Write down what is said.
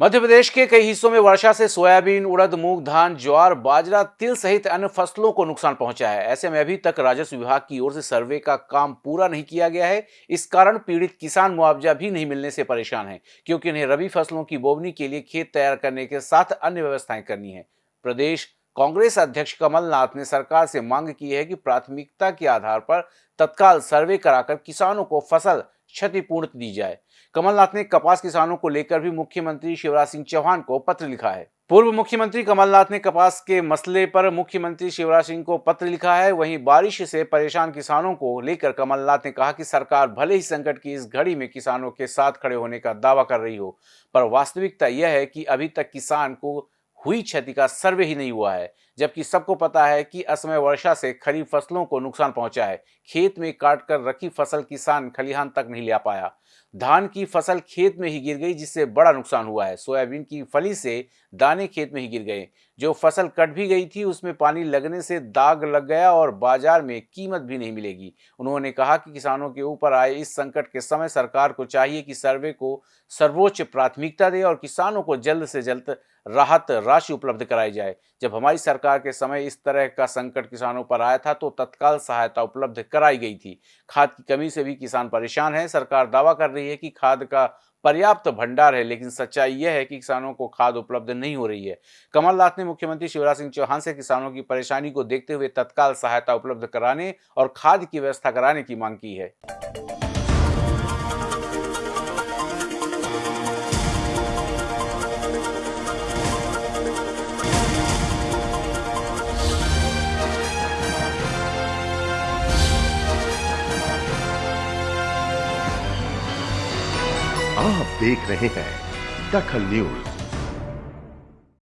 मध्य प्रदेश के कई हिस्सों में वर्षा से सोयाबीन, उड़द, मूंग, धान, ज्वार, बाजरा, तिल सहित अन्य फ़सलों को नुकसान पहुँचा है। ऐसे में अभी तक राजस्व विभाग की ओर से सर्वे का काम पूरा नहीं किया गया है। इस कारण पीड़ित किसान मुआवजा भी नहीं मिलने से परेशान है, क्योंकि इन्हें रबी फ़सलों की बोवनी के लिए खेत तैयार करने के साथ अन्य व्यवस्थाएँ करनी है। प्रदेश कांग्रेस अध्यक्ष कमलनाथ ने सरकार से मांग की है कि प्राथमिकता के आधार पर तत्काल सर्वे कराकर किसानों को फ़सल क्षतिपूर्ण दी जाए। कमलनाथ ने कपास किसानों को लेकर भी मुख्यमंत्री शिवराज सिंह चौहान को पत्र लिखा है। पूर्व मुख्यमंत्री कमलनाथ ने कपास के मसले पर मुख्यमंत्री शिवराज सिंह को पत्र लिखा है। वहीं बारिश से परेशान किसानों को लेकर कमलनाथ ने कहा कि सरकार भले ही संकट की इस घड़ी में किसानों के साथ खड़े होने का दावा कर रही हो, पर वास्तविकता यह है कि अभी तक किसान को हुई क्षति का सर्वे ही नहीं हुआ है। जबकि सबको पता है कि असमय वर्षा से खरीफ फ़सलों को नुकसान पहुँचा है। खेत में काट कर रखी फ़सल किसान खलिहान तक नहीं ले पाया। धान की फ़सल खेत में ही गिर गई, जिससे बड़ा नुकसान हुआ है। सोयाबीन की फली से दाने खेत में ही गिर गए। जो फ़सल कट भी गई थी, उसमें पानी लगने से दाग लग गया और बाज़ार में कीमत भी नहीं मिलेगी। उन्होंने कहा कि किसानों के ऊपर आए इस संकट के समय सरकार को चाहिए कि सर्वे को सर्वोच्च प्राथमिकता दे और किसानों को जल्द से जल्द राहत राशि उपलब्ध कराई जाए। जब हमारी सरकार के समय इस तरह का संकट किसानों पर आया था तो तत्काल सहायता उपलब्ध कराई गई थी। खाद की कमी से भी किसान परेशान है। सरकार दावा कर रही है कि खाद का पर्याप्त भंडार है, लेकिन सच्चाई यह है कि किसानों को खाद उपलब्ध नहीं हो रही है। कमलनाथ ने मुख्यमंत्री शिवराज सिंह चौहान से किसानों की परेशानी को देखते हुए तत्काल सहायता उपलब्ध कराने और खाद की व्यवस्था कराने की मांग की है। आप देख रहे हैं दखल न्यूज़।